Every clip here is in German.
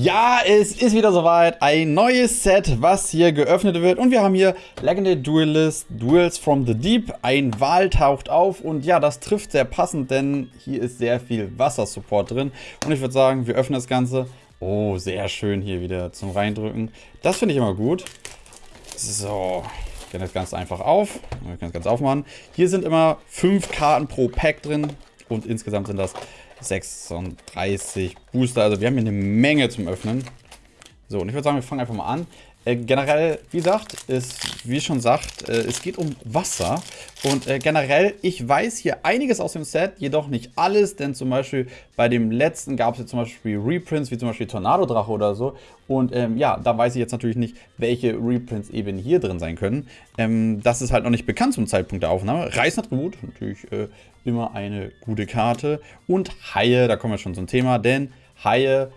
Ja, es ist wieder soweit. Ein neues Set, was hier geöffnet wird. Und wir haben hier Legendary Duelist, Duels from the Deep. Ein Wal taucht auf. Und ja, das trifft sehr passend, denn hier ist sehr viel Wassersupport drin. Und ich würde sagen, wir öffnen das Ganze. Oh, sehr schön hier wieder zum Reindrücken. Das finde ich immer gut. So, ich kann das ganz einfach auf. Wir können das ganz aufmachen. Hier sind immer fünf Karten pro Pack drin. Und insgesamt sind das 36 Booster. Also wir haben hier eine Menge zum Öffnen. So, und ich würde sagen, wir fangen einfach mal an. Äh, generell, wie gesagt, ist, wie schon sagt, äh, es geht um Wasser. Und äh, generell, ich weiß hier einiges aus dem Set, jedoch nicht alles, denn zum Beispiel bei dem letzten gab es jetzt zum Beispiel Reprints, wie zum Beispiel Tornado-Drache oder so. Und ähm, ja, da weiß ich jetzt natürlich nicht, welche Reprints eben hier drin sein können. Ähm, das ist halt noch nicht bekannt zum Zeitpunkt der Aufnahme. Reißattribut, natürlich äh, immer eine gute Karte. Und Haie, da kommen wir schon zum Thema, denn Haie, ja,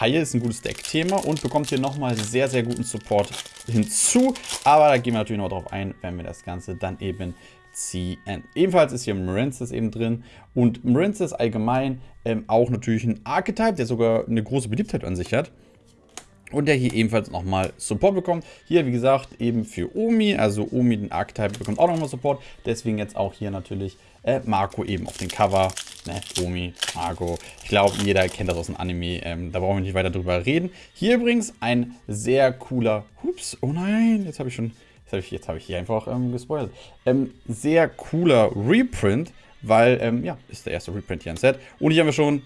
Haie ist ein gutes Deck-Thema und bekommt hier nochmal sehr, sehr guten Support hinzu. Aber da gehen wir natürlich noch drauf ein, wenn wir das Ganze dann eben ziehen. Ebenfalls ist hier Marinces eben drin und Marinces allgemein ähm, auch natürlich ein Archetype, der sogar eine große Beliebtheit an sich hat. Und der hier ebenfalls nochmal Support bekommt. Hier, wie gesagt, eben für Omi. Also Omi, den Archetype, bekommt auch nochmal Support. Deswegen jetzt auch hier natürlich äh, Marco eben auf dem Cover. Ne, Omi, Marco. Ich glaube, jeder kennt das aus dem Anime. Ähm, da brauchen wir nicht weiter drüber reden. Hier übrigens ein sehr cooler... Hups, oh nein, jetzt habe ich schon... Jetzt habe ich, hab ich hier einfach ähm, gespoilert. Ähm, sehr cooler Reprint, weil, ähm, ja, ist der erste Reprint hier im Set. Und hier haben wir schon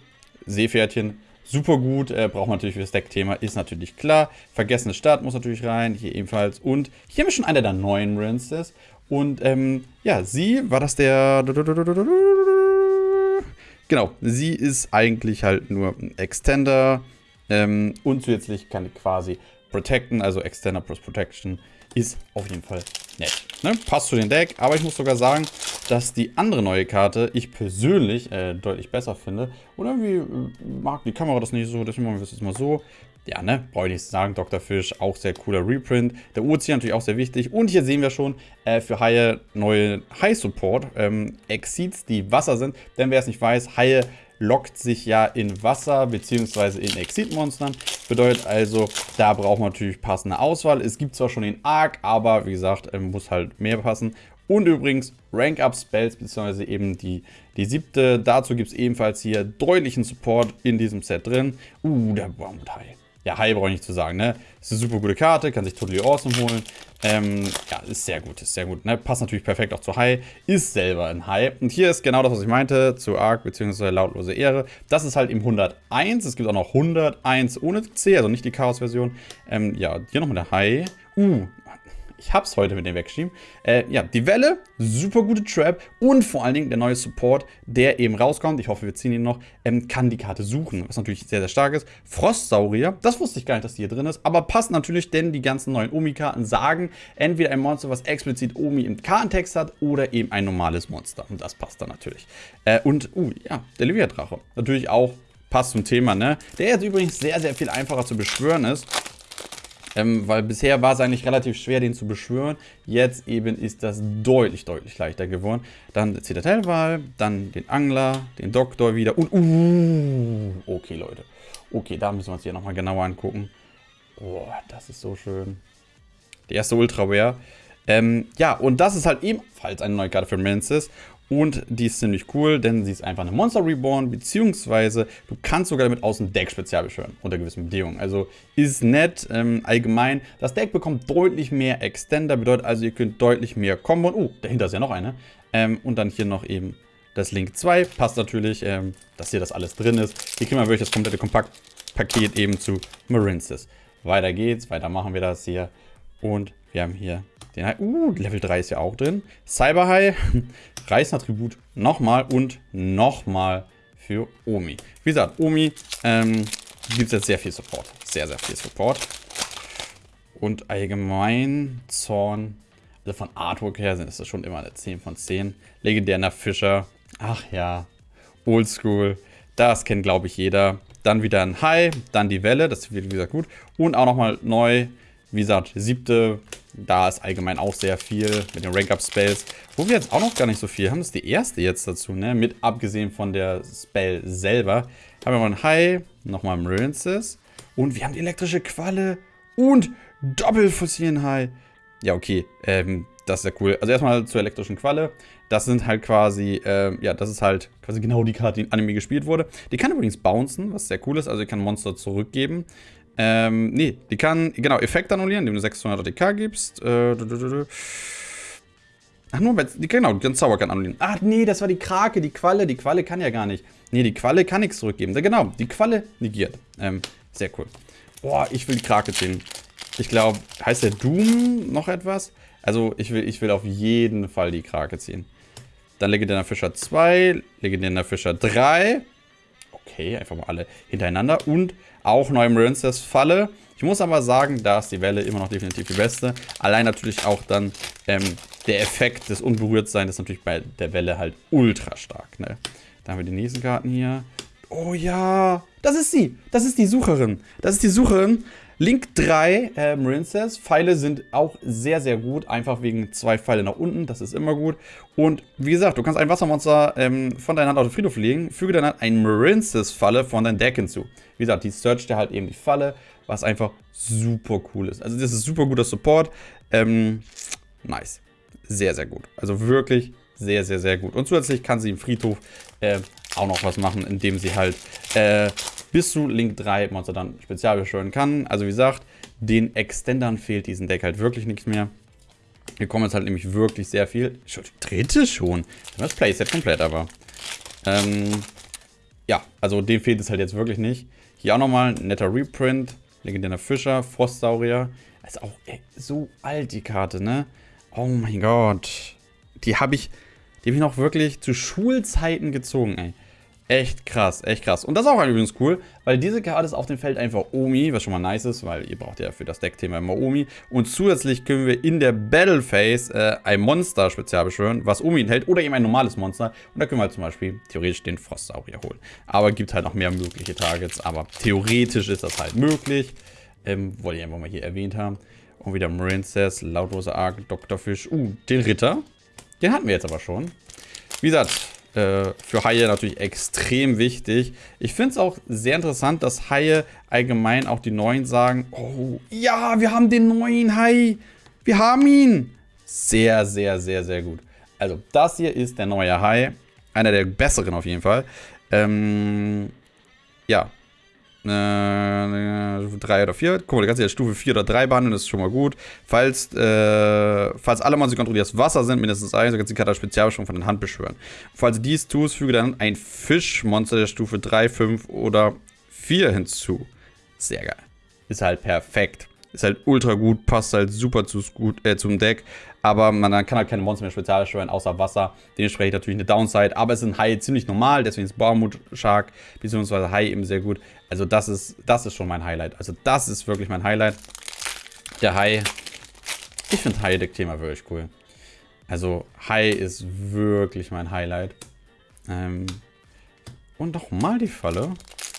Seepferdchen, super gut, äh, braucht man natürlich für das Deckthema, ist natürlich klar. Vergessene Stadt muss natürlich rein, hier ebenfalls. Und hier haben wir schon einer der neuen Rinses. Und ähm, ja, sie, war das der... Genau, sie ist eigentlich halt nur ein Extender ähm, und zusätzlich kann die quasi protecten, also Extender plus Protection ist auf jeden Fall nett. Ne? Passt zu dem Deck, aber ich muss sogar sagen, dass die andere neue Karte ich persönlich äh, deutlich besser finde. Und irgendwie äh, mag die Kamera das nicht so, deswegen machen wir es jetzt mal so. Ja, ne, brauche ich nicht sagen, Dr. Fish, auch sehr cooler Reprint. Der Ozean natürlich auch sehr wichtig. Und hier sehen wir schon äh, für Haie neue High-Support. Ähm, Exceeds, die Wasser sind. Denn wer es nicht weiß, Haie lockt sich ja in Wasser bzw. in Exit-Monstern. Bedeutet also, da braucht man natürlich passende Auswahl. Es gibt zwar schon den Arc, aber wie gesagt, ähm, muss halt mehr passen. Und übrigens Rank-Up-Spells, beziehungsweise eben die, die siebte. Dazu gibt es ebenfalls hier deutlichen Support in diesem Set drin. Uh, der Baumteil. Ja, High brauche ich nicht zu sagen, ne? Ist eine super gute Karte, kann sich Totally Awesome holen. Ähm, ja, ist sehr gut, ist sehr gut, ne? Passt natürlich perfekt auch zu High, ist selber ein High. Und hier ist genau das, was ich meinte, zu Arc bzw. Lautlose Ehre. Das ist halt im 101, es gibt auch noch 101 ohne C, also nicht die Chaos-Version. Ähm, ja, hier nochmal der High. Uh, ich hab's heute mit dem weggeschieben. Äh, ja, die Welle, super gute Trap und vor allen Dingen der neue Support, der eben rauskommt. Ich hoffe, wir ziehen ihn noch. Ähm, kann die Karte suchen, was natürlich sehr, sehr stark ist. Frostsaurier, das wusste ich gar nicht, dass die hier drin ist, aber passt natürlich, denn die ganzen neuen Omi-Karten sagen, entweder ein Monster, was explizit Omi im Kartentext hat oder eben ein normales Monster. Und das passt dann natürlich. Äh, und, uh, ja, der Livia-Drache. Natürlich auch passt zum Thema, ne? Der jetzt übrigens sehr, sehr viel einfacher zu beschwören ist. Ähm, weil bisher war es eigentlich relativ schwer, den zu beschwören. Jetzt eben ist das deutlich, deutlich leichter geworden. Dann Zitadellwahl, dann den Angler, den Doktor wieder und... Uh, okay, Leute. Okay, da müssen wir uns hier nochmal genauer angucken. Boah, das ist so schön. Die erste Ultra Rare. Ähm, ja, und das ist halt ebenfalls eine neue Karte für Mansis. Und die ist ziemlich cool, denn sie ist einfach eine Monster Reborn, beziehungsweise du kannst sogar damit aus dem Deck spezial beschwören, unter gewissen Bedingungen. Also ist nett, ähm, allgemein. Das Deck bekommt deutlich mehr Extender, bedeutet also, ihr könnt deutlich mehr Kombo. Oh, dahinter ist ja noch eine. Ähm, und dann hier noch eben das Link 2. Passt natürlich, ähm, dass hier das alles drin ist. Hier kriegen wir wirklich das komplette Kompaktpaket eben zu Marinces. Weiter geht's, weiter machen wir das hier. Und wir haben hier den High. Uh, Level 3 ist ja auch drin. Cyber High, Reißattribut nochmal und nochmal für Omi. Wie gesagt, Omi ähm, gibt es jetzt sehr viel Support. Sehr, sehr viel Support. Und allgemein Zorn, also von Artwork her sind es schon immer eine 10 von 10. Legendärer Fischer. Ach ja, Oldschool. Das kennt, glaube ich, jeder. Dann wieder ein High, dann die Welle, das wird, wie gesagt, gut. Und auch nochmal neu, wie gesagt, siebte Da ist allgemein auch sehr viel mit den Rank-Up-Spells. Wo wir jetzt auch noch gar nicht so viel haben, ist die erste jetzt dazu, ne? Mit abgesehen von der Spell selber. Haben wir mal ein High, nochmal Marinces. Und wir haben die elektrische Qualle und Doppelfossilien High. Ja, okay. Ähm, das ist ja cool. Also erstmal zur elektrischen Qualle. Das sind halt quasi, äh, ja, das ist halt quasi genau die Karte, die in Anime gespielt wurde. Die kann übrigens bouncen, was sehr cool ist. Also die kann Monster zurückgeben. Ähm, nee, die kann, genau, Effekt annullieren, indem du 600 ATK gibst. Äh, Ach, nur, die, genau, die kann Zauberkern annullieren. Ach, nee, das war die Krake, die Qualle. Die Qualle kann ja gar nicht. Nee, die Qualle kann nichts zurückgeben. Ja, genau, die Qualle negiert. Ähm, sehr cool. Boah, ich will die Krake ziehen. Ich glaube, heißt der Doom noch etwas? Also, ich will, ich will auf jeden Fall die Krake ziehen. Dann legendärer Fischer 2, legendärer Fischer 3. Okay, einfach mal alle hintereinander. Und auch Marincess Falle. Ich muss aber sagen, da ist die Welle immer noch definitiv die beste. Allein natürlich auch dann ähm, der Effekt des Unberührtseins ist natürlich bei der Welle halt ultra stark. Ne? Dann haben wir die nächsten Karten hier. Oh ja, das ist sie. Das ist die Sucherin. Das ist die Sucherin. Link 3, äh, Marincess. Pfeile sind auch sehr, sehr gut. Einfach wegen zwei Pfeile nach unten. Das ist immer gut. Und wie gesagt, du kannst ein Wassermonster ähm, von deiner Hand auf den Friedhof legen. Füge dann halt ein Marincess-Falle von deinem Deck hinzu. Wie gesagt, die searcht dir halt eben die Falle, was einfach super cool ist. Also das ist super guter Support. Ähm, nice. Sehr, sehr gut. Also wirklich sehr, sehr, sehr gut. Und zusätzlich kann sie im Friedhof äh, auch noch was machen, indem sie halt äh, bis zu Link 3 Monster dann spezial beschwören kann. Also wie gesagt, den Extendern fehlt diesem Deck halt wirklich nichts mehr. Hier kommen jetzt halt nämlich wirklich sehr viel. Dritte schon. Das Playset komplett aber. Ähm, ja, also dem fehlt es halt jetzt wirklich nicht. Hier auch nochmal ein netter Reprint. Legendärer Fischer, Frostsaurier. ist auch ey, so alt, die Karte, ne? Oh mein Gott. Die habe ich, die habe ich noch wirklich zu Schulzeiten gezogen, ey. Echt krass, echt krass. Und das ist auch übrigens cool, weil diese Karte ist auf dem Feld einfach Omi, was schon mal nice ist, weil ihr braucht ja für das Deckthema immer Omi. Und zusätzlich können wir in der Battle Phase äh, ein Monster spezial beschwören, was Omi enthält, oder eben ein normales Monster. Und da können wir halt zum Beispiel theoretisch den Frostsaurier holen. Aber gibt halt noch mehr mögliche Targets, aber theoretisch ist das halt möglich. Ähm, wollte ich einfach mal hier erwähnt haben. Und wieder Marincess, Lautlose Ark, Dr. Fisch. Uh, den Ritter. Den hatten wir jetzt aber schon. Wie gesagt, äh, für Haie natürlich extrem wichtig. Ich finde es auch sehr interessant, dass Haie allgemein auch die Neuen sagen, oh, ja, wir haben den neuen Hai. Wir haben ihn. Sehr, sehr, sehr, sehr gut. Also, das hier ist der neue Hai. Einer der besseren auf jeden Fall. Ähm, ja, äh, 3 oder 4. Guck mal, du kannst ja Stufe 4 oder 3 behandeln, das ist schon mal gut. Falls, äh, falls alle Monster kontrollierst Wasser sind, mindestens 1, dann kannst du die Karte Spezialbeschwörung von der Hand beschwören. Falls du dies tust, füge dann ein Fischmonster der Stufe 3, 5 oder 4 hinzu. Sehr geil. Ist halt perfekt. Ist halt ultra gut, passt halt super zu, äh, zum Deck. Aber man kann halt keine Monster mehr spezial steuern, außer Wasser. Dementsprechend natürlich eine Downside. Aber es ist ein High ziemlich normal, deswegen ist Baumut Shark bzw. High eben sehr gut. Also das ist, das ist schon mein Highlight. Also das ist wirklich mein Highlight. Der High. Ich finde High-Deck-Thema wirklich cool. Also High ist wirklich mein Highlight. Ähm, und nochmal die Falle.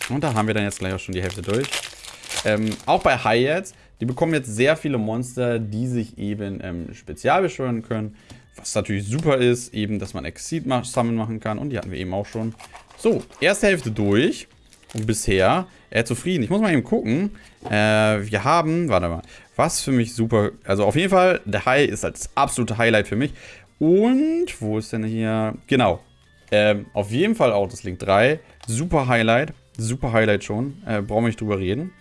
Und da haben wir dann jetzt gleich auch schon die Hälfte durch. Ähm, auch bei High jetzt die bekommen jetzt sehr viele Monster, die sich eben ähm, spezial beschwören können. Was natürlich super ist, eben, dass man Exceed Summon machen kann. Und die hatten wir eben auch schon. So, erste Hälfte durch. Und bisher er zufrieden. Ich muss mal eben gucken. Äh, wir haben, warte mal, was für mich super, also auf jeden Fall, der High ist als absolute Highlight für mich. Und, wo ist denn hier, genau, ähm, auf jeden Fall auch das Link 3. Super Highlight, super Highlight schon, äh, brauchen wir nicht drüber reden.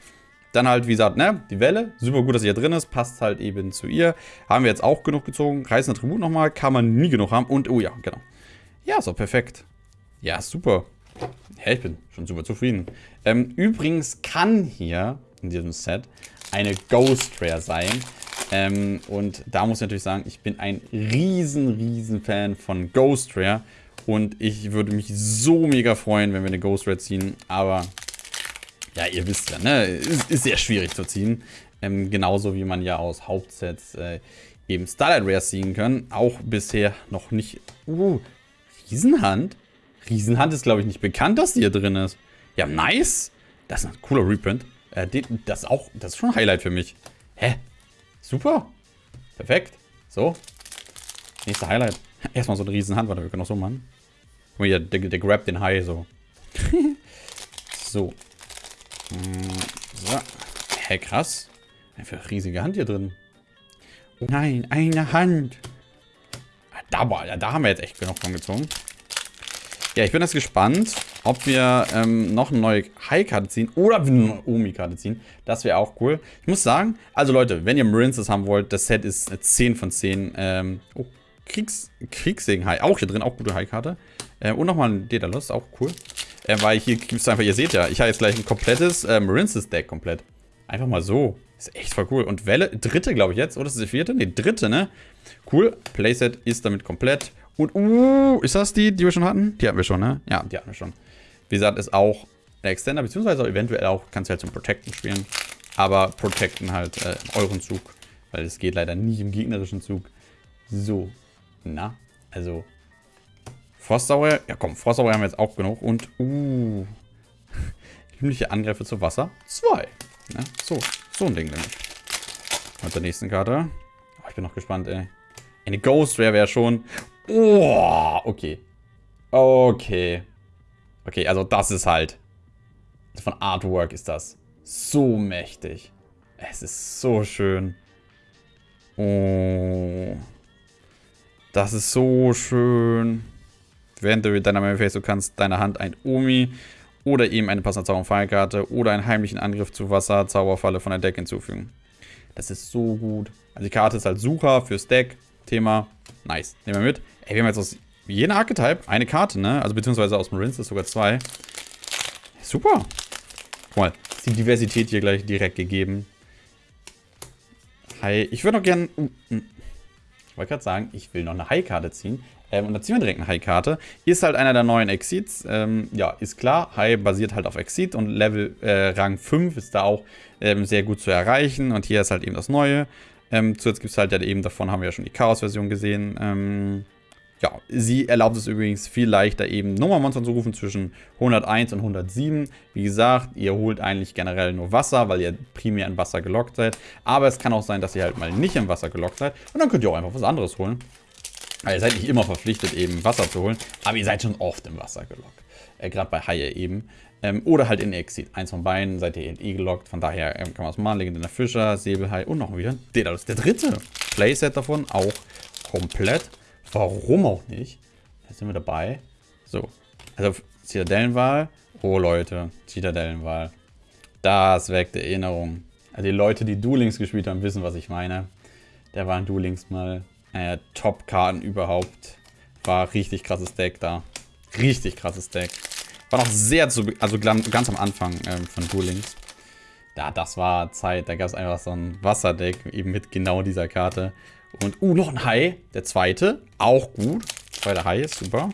Dann halt, wie gesagt, ne, die Welle. Super gut, dass sie hier drin ist. Passt halt eben zu ihr. Haben wir jetzt auch genug gezogen. Reißender Tribut nochmal. Kann man nie genug haben. Und, oh ja, genau. Ja, auch perfekt. Ja, super. Ja, ich bin schon super zufrieden. Ähm, übrigens kann hier in diesem Set eine Ghost Rare sein. Ähm, und da muss ich natürlich sagen, ich bin ein riesen, riesen Fan von Ghost Rare. Und ich würde mich so mega freuen, wenn wir eine Ghost Rare ziehen. Aber ja, ihr wisst ja, ne? Ist, ist sehr schwierig zu ziehen. Ähm, genauso wie man ja aus Hauptsets äh, eben Starlight Rare ziehen kann. Auch bisher noch nicht. Uh, Riesenhand? Riesenhand ist, glaube ich, nicht bekannt, dass die hier drin ist. Ja, nice. Das ist ein cooler Reprint. Äh, das, auch, das ist schon ein Highlight für mich. Hä? Super. Perfekt. So. Nächster Highlight. Erstmal so eine riesen Hand. Warte, wir können auch so machen. Guck mal hier, der, der grabt den Hai so. so. So. Hey, krass. Einfach riesige Hand hier drin. Oh nein, eine Hand. Ah, da, da haben wir jetzt echt genug von gezogen. Ja, ich bin jetzt gespannt, ob wir ähm, noch eine neue High-Karte ziehen oder eine Omi-Karte ziehen. Das wäre auch cool. Ich muss sagen, also Leute, wenn ihr Marinces haben wollt, das Set ist eine 10 von 10. Ähm, oh, Kriegs Kriegssegen-High, auch hier drin, auch gute High-Karte. Äh, und nochmal ein Daedalus, auch cool. Äh, weil hier gibt es einfach, ihr seht ja, ich habe jetzt gleich ein komplettes äh, Marinces-Deck komplett. Einfach mal so. Ist echt voll cool. Und Welle, dritte glaube ich jetzt, oder ist das die vierte? Ne, dritte, ne? Cool. Playset ist damit komplett. Und, uh, ist das die, die wir schon hatten? Die hatten wir schon, ne? Ja, die hatten wir schon. Wie gesagt, ist auch der Extender, beziehungsweise auch eventuell auch, kannst du halt zum Protecten spielen. Aber Protecten halt äh, euren Zug. Weil es geht leider nie im gegnerischen Zug. So. Na, also. Frostsaurier. Ja komm, Frostsaurier haben wir jetzt auch genug. Und, uh. Himmlische Angriffe zu Wasser. Zwei. Ja, so, so ein Ding nämlich. Mit der nächsten Karte. Oh, ich bin noch gespannt, ey. Eine Ghost Rare wäre schon... Oh, okay. Okay. Okay, also das ist halt... Von Artwork ist das so mächtig. Es ist so schön. Oh. Das ist so schön. Während du mit deiner Face, du kannst deiner Hand ein Omi oder eben eine passende Zauberfallkarte oder einen heimlichen Angriff zu Wasser, Zauberfalle von der Deck hinzufügen. Das ist so gut. Also die Karte ist halt Sucher fürs Deck. Thema. Nice. Nehmen wir mit. Ey, wir haben jetzt aus jedem Archetype eine Karte, ne? Also beziehungsweise aus Marines ist sogar zwei. Super. Guck mal, ist die Diversität hier gleich direkt gegeben. Hi. Ich würde noch gern... Uh, uh. Ich wollte gerade sagen, ich will noch eine High-Karte ziehen. Ähm, und da ziehen wir direkt eine High-Karte. Ist halt einer der neuen Exceeds. Ähm, ja, ist klar. High basiert halt auf Exceed und Level äh, Rang 5 ist da auch ähm, sehr gut zu erreichen. Und hier ist halt eben das Neue. Ähm, zuletzt gibt es halt ja eben, davon haben wir ja schon die Chaos-Version gesehen. Ja, sie erlaubt es übrigens viel leichter eben Nummermonster zu rufen zwischen 101 und 107. Wie gesagt, ihr holt eigentlich generell nur Wasser, weil ihr primär in Wasser gelockt seid. Aber es kann auch sein, dass ihr halt mal nicht im Wasser gelockt seid. Und dann könnt ihr auch einfach was anderes holen. Also ihr seid nicht immer verpflichtet, eben Wasser zu holen, aber ihr seid schon oft im Wasser gelockt. Äh, Gerade bei Haie eben. Ähm, oder halt in Exit. Eins von beiden seid ihr in E gelockt. Von daher ähm, kann man es machen. Legendärer Fischer, Säbelhai und noch wieder. Der, das ist der dritte. Playset davon auch komplett. Warum auch nicht? Da sind wir dabei. So. Also Zitadellenwahl. Oh Leute, Zitadellenwahl. Das weckt Erinnerung. Also die Leute, die Duelings gespielt haben, wissen, was ich meine. Der war in Duelings mal äh, Top-Karten überhaupt. War richtig krasses Deck da. Richtig krasses Deck. War noch sehr zu, also ganz am Anfang ähm, von Duelings. Ja, das war Zeit. Da gab es einfach so ein Wasserdeck, eben mit genau dieser Karte. Und, uh, noch ein Hai. Der zweite. Auch gut. Zweiter Hai ist super.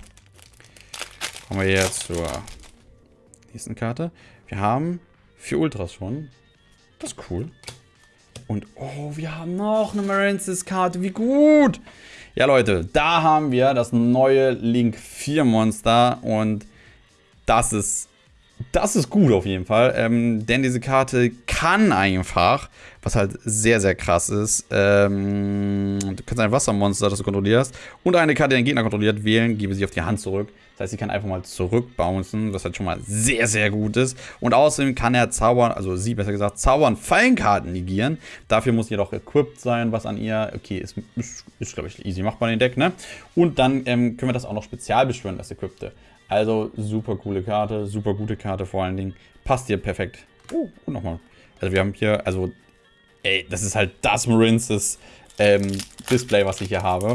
Kommen wir jetzt zur nächsten Karte. Wir haben vier Ultras schon. Das ist cool. Und, oh, wir haben noch eine Marensis-Karte. Wie gut. Ja, Leute, da haben wir das neue Link 4 Monster. Und das ist das ist gut auf jeden Fall, ähm, denn diese Karte kann einfach, was halt sehr, sehr krass ist, ähm, du kannst ein Wassermonster, das du kontrollierst, und eine Karte, die den Gegner kontrolliert, wählen, gebe sie auf die Hand zurück. Das heißt, sie kann einfach mal zurückbouncen, was halt schon mal sehr, sehr gut ist. Und außerdem kann er zaubern, also sie besser gesagt, zaubern Fallenkarten negieren. Dafür muss jedoch equipped sein, was an ihr, okay, ist, ist, ist glaube ich, easy machbar in den Deck, ne? Und dann ähm, können wir das auch noch spezial beschwören, das Equippte. Also super coole Karte, super gute Karte vor allen Dingen. Passt hier perfekt. Oh, und nochmal. Also wir haben hier, also, ey, das ist halt das Marinces ähm, Display, was ich hier habe.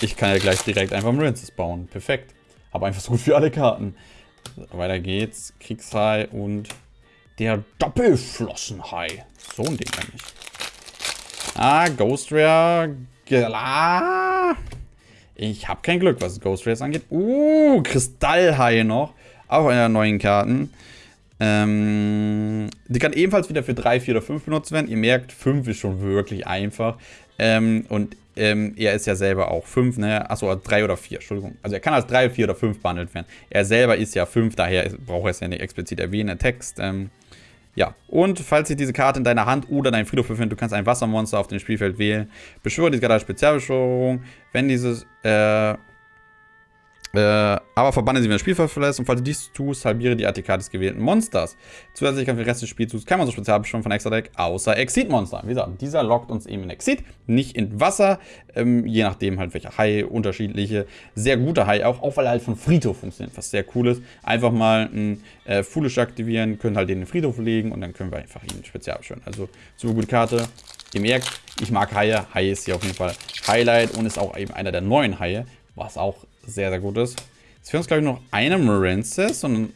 Ich kann ja gleich direkt einfach Marinces bauen. Perfekt. Aber einfach so gut für alle Karten. Weiter geht's. Kriegshai und der Doppelflossenhai. So ein Ding nämlich. Ah, Ghost Rare. Ah. Ich habe kein Glück, was Ghost Race angeht. Uh, Kristallhaie noch. Auch einer der neuen Karten. Ähm, die kann ebenfalls wieder für 3, 4 oder 5 benutzt werden. Ihr merkt, 5 ist schon wirklich einfach. Ähm, und ähm, er ist ja selber auch 5, ne? Achso, 3 oder 4, Entschuldigung. Also er kann als 3, 4 oder 5 behandelt werden. Er selber ist ja 5, daher braucht er es ja nicht explizit erwähnen, der Text. Ähm, Ja, und falls sich diese Karte in deiner Hand oder deinem Friedhof befindet, du kannst ein Wassermonster auf dem Spielfeld wählen. Beschwöre diese Karte als Spezialbeschwörung. Wenn dieses, äh, äh, aber verbanne sie, wenn das Spielfeld verlässt. Und falls du dies tust, halbiere die ATK des gewählten Monsters. Zusätzlich kann für den Rest des Spielzugs kein Monster spezial bestimmen von Extra Deck, außer Exit-Monster. Wie gesagt, dieser lockt uns eben in Exit, nicht in Wasser. Ähm, je nachdem halt welcher Hai, unterschiedliche. Sehr gute Hai auch, auch weil er halt von Friedhof funktioniert, was sehr cool ist. Einfach mal ein äh, Foolish aktivieren, können halt den in den Friedhof legen und dann können wir einfach ihn spezial beschwören. Also, super gute Karte. Ihr merkt, ich mag Haie. Haie ist hier auf jeden Fall Highlight und ist auch eben einer der neuen Haie, was auch sehr, sehr gut ist. Jetzt fehlt uns, glaube ich, noch eine Marensis und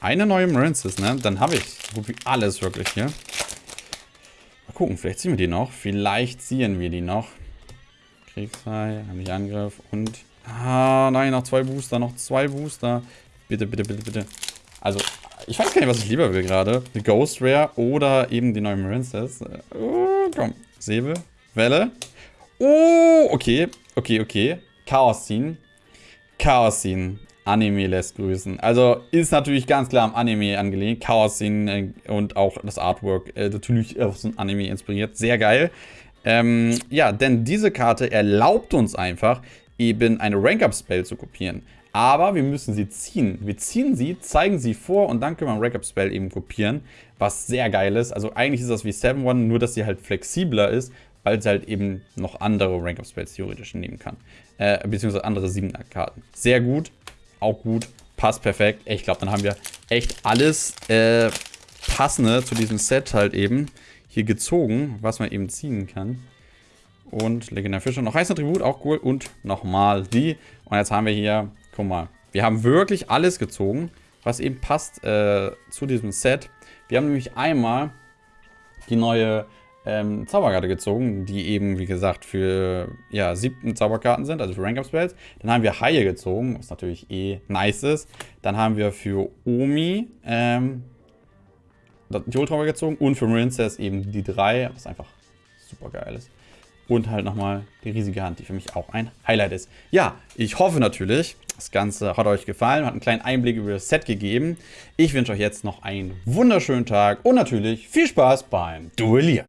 eine neue Marensis, ne? Dann habe ich so gut wie alles wirklich hier. Mal gucken, vielleicht ziehen wir die noch. Vielleicht ziehen wir die noch. Kriegshai, ich Angriff und... Ah, nein, noch zwei Booster, noch zwei Booster. Bitte, bitte, bitte, bitte. Also, ich weiß gar nicht, was ich lieber will gerade. Die Ghost Rare oder eben die neue Marensis. Oh, komm. Säbel. Welle. Oh, okay. Okay, okay. Chaos ziehen. Chaos ziehen. Anime lässt grüßen. Also ist natürlich ganz klar am Anime angelegt. Chaos ziehen äh, und auch das Artwork äh, natürlich auf so ein Anime inspiriert. Sehr geil. Ähm, ja, denn diese Karte erlaubt uns einfach, eben eine Rank-Up-Spell zu kopieren. Aber wir müssen sie ziehen. Wir ziehen sie, zeigen sie vor und dann können wir ein Rank-Up-Spell eben kopieren, was sehr geil ist. Also eigentlich ist das wie 7-1, nur dass sie halt flexibler ist, weil sie halt eben noch andere Rank-Up-Spells theoretisch nehmen kann. Äh, beziehungsweise andere 7er-Karten. Sehr gut, auch gut, passt perfekt. Ich glaube, dann haben wir echt alles äh, Passende zu diesem Set halt eben hier gezogen, was man eben ziehen kann. Und Legendär Fischer, noch Heißattribut, auch cool. Und nochmal die. Und jetzt haben wir hier, guck mal, wir haben wirklich alles gezogen, was eben passt äh, zu diesem Set. Wir haben nämlich einmal die neue ähm, Zauberkarte gezogen, die eben, wie gesagt, für ja, siebten Zauberkarten sind, also für Rank-Up-Spells. Dann haben wir Haie gezogen, was natürlich eh nice ist. Dann haben wir für Omi ähm, die Ultra gezogen und für Princess eben die drei, was einfach super geil ist. Und halt nochmal die riesige Hand, die für mich auch ein Highlight ist. Ja, ich hoffe natürlich, das Ganze hat euch gefallen, hat einen kleinen Einblick über das Set gegeben. Ich wünsche euch jetzt noch einen wunderschönen Tag und natürlich viel Spaß beim Duellieren.